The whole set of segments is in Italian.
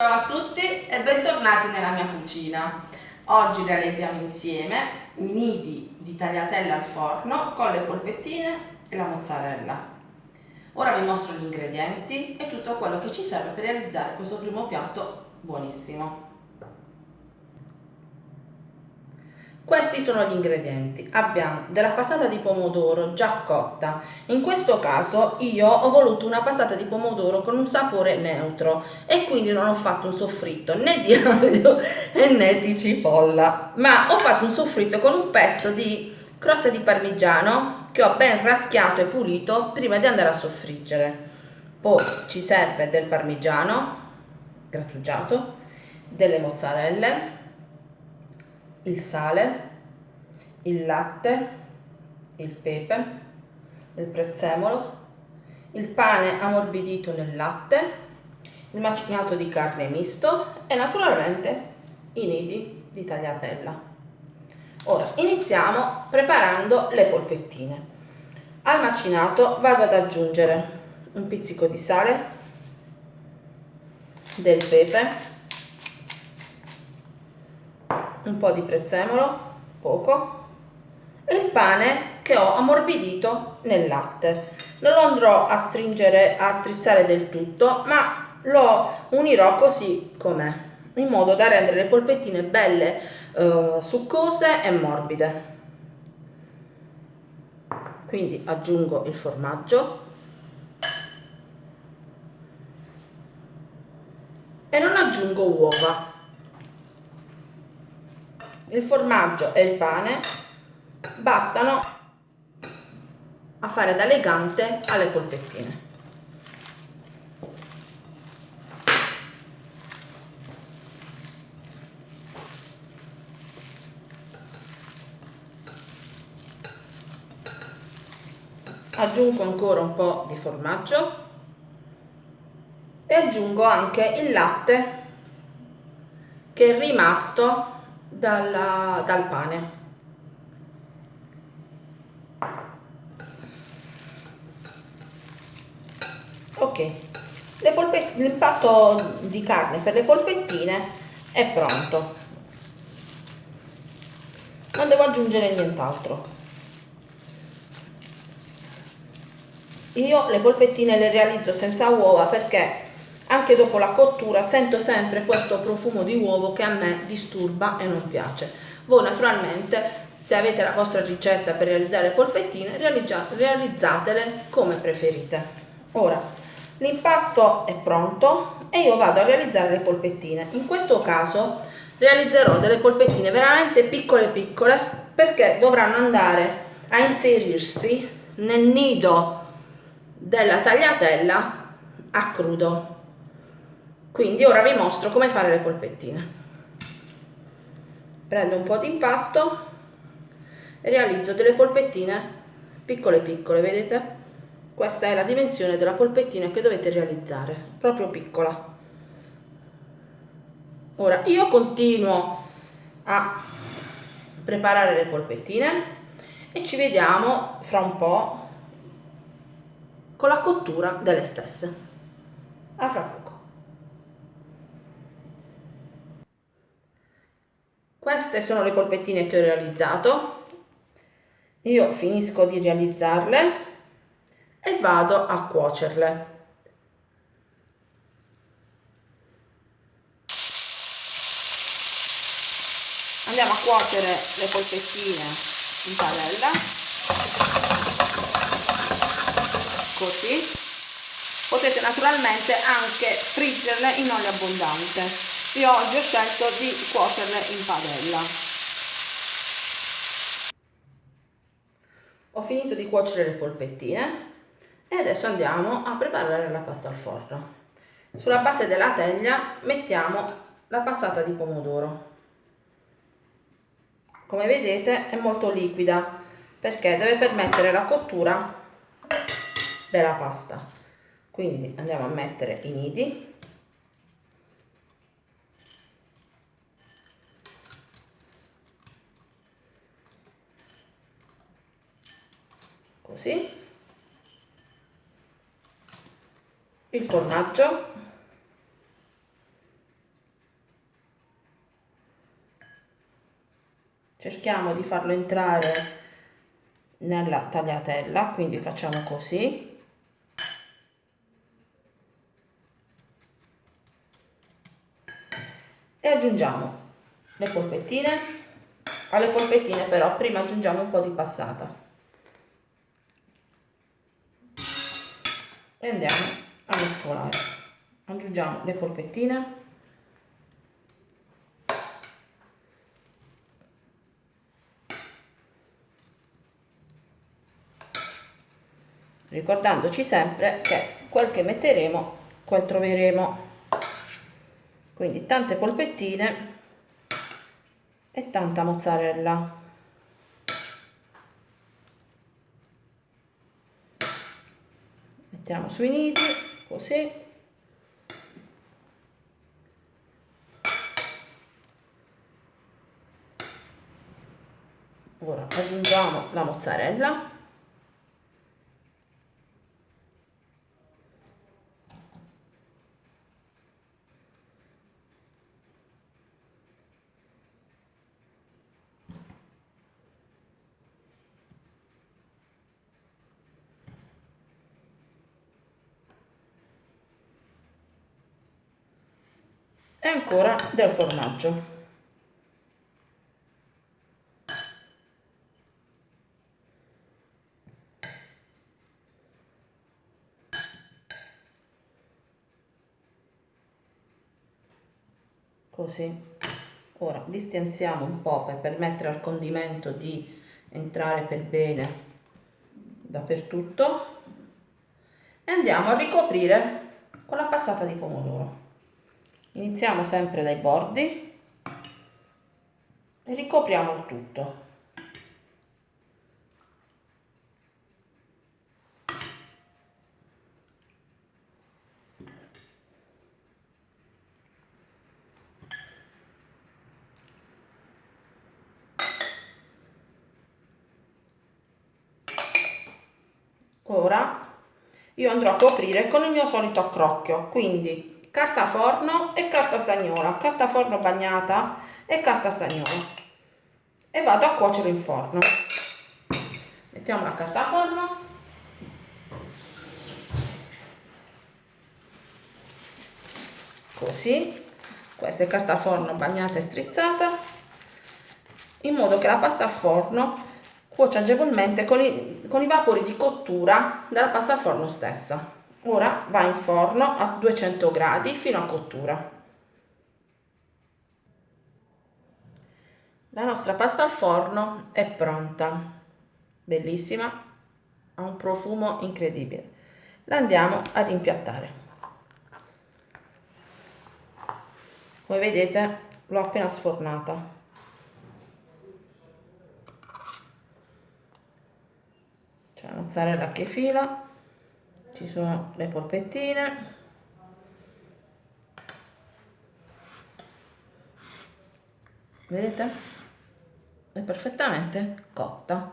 Ciao a tutti e bentornati nella mia cucina. Oggi realizziamo insieme nidi di tagliatelle al forno con le polpettine e la mozzarella. Ora vi mostro gli ingredienti e tutto quello che ci serve per realizzare questo primo piatto buonissimo. Questi sono gli ingredienti. Abbiamo della passata di pomodoro già cotta. In questo caso io ho voluto una passata di pomodoro con un sapore neutro e quindi non ho fatto un soffritto né di aglio né di cipolla, ma ho fatto un soffritto con un pezzo di crosta di parmigiano che ho ben raschiato e pulito prima di andare a soffriggere. Poi ci serve del parmigiano grattugiato, delle mozzarelle, il sale, il latte, il pepe, il prezzemolo, il pane ammorbidito nel latte, il macinato di carne misto e naturalmente i nidi di tagliatella. Ora iniziamo preparando le polpettine. Al macinato vado ad aggiungere un pizzico di sale, del pepe, un po' di prezzemolo, poco, e il pane che ho ammorbidito nel latte. Non lo andrò a stringere, a strizzare del tutto, ma lo unirò così com'è, in modo da rendere le polpettine belle, eh, succose e morbide. Quindi aggiungo il formaggio e non aggiungo uova il formaggio e il pane bastano a fare da legante alle polpettine. Aggiungo ancora un po' di formaggio e aggiungo anche il latte che è rimasto dalla, dal pane. Ok, l'impasto di carne per le polpettine è pronto. Non devo aggiungere nient'altro. Io le polpettine le realizzo senza uova perché anche dopo la cottura sento sempre questo profumo di uovo che a me disturba e non piace. Voi naturalmente se avete la vostra ricetta per realizzare polpettine realizzatele come preferite. Ora l'impasto è pronto e io vado a realizzare le polpettine. In questo caso realizzerò delle polpettine veramente piccole piccole perché dovranno andare a inserirsi nel nido della tagliatella a crudo quindi ora vi mostro come fare le polpettine. Prendo un po' di impasto e realizzo delle polpettine piccole piccole vedete? Questa è la dimensione della polpettina che dovete realizzare proprio piccola. Ora io continuo a preparare le polpettine e ci vediamo fra un po' con la cottura delle stesse. A fra poco queste sono le polpettine che ho realizzato. Io finisco di realizzarle e vado a cuocerle. Andiamo a cuocere le polpettine in padella. Così. Potete naturalmente anche friggerle in olio abbondante io oggi ho scelto di cuocerle in padella. Ho finito di cuocere le polpettine e adesso andiamo a preparare la pasta al forno. Sulla base della teglia mettiamo la passata di pomodoro. Come vedete è molto liquida perché deve permettere la cottura della pasta. Quindi andiamo a mettere i nidi così il formaggio. Cerchiamo di farlo entrare nella tagliatella quindi facciamo così. E aggiungiamo le polpettine. Alle polpettine però prima aggiungiamo un po' di passata. E andiamo a mescolare aggiungiamo le polpettine. Ricordandoci sempre che quel che metteremo quel troveremo. Quindi tante polpettine e tanta mozzarella mettiamo sui nidi così. Ora aggiungiamo la mozzarella e ancora del formaggio. Così. Ora distanziamo un po' per permettere al condimento di entrare per bene dappertutto. E andiamo a ricoprire con la passata di pomodoro iniziamo sempre dai bordi e ricopriamo il tutto. Ora io andrò a coprire con il mio solito accrocchio quindi carta forno e carta stagnola, carta forno bagnata e carta stagnola e vado a cuocere in forno. Mettiamo la carta forno. Così, questa è carta forno bagnata e strizzata in modo che la pasta al forno cuocia agevolmente con i, con i vapori di cottura della pasta al forno stessa ora va in forno a 200 gradi fino a cottura. La nostra pasta al forno è pronta. Bellissima. Ha un profumo incredibile. La andiamo ad impiattare. Come vedete l'ho appena sfornata. C'è la mozzarella che fila ci sono le polpettine. Vedete? È perfettamente cotta.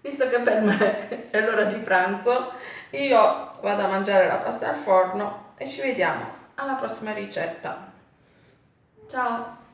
Visto che per me è l'ora di pranzo io vado a mangiare la pasta al forno e ci vediamo alla prossima ricetta. Ciao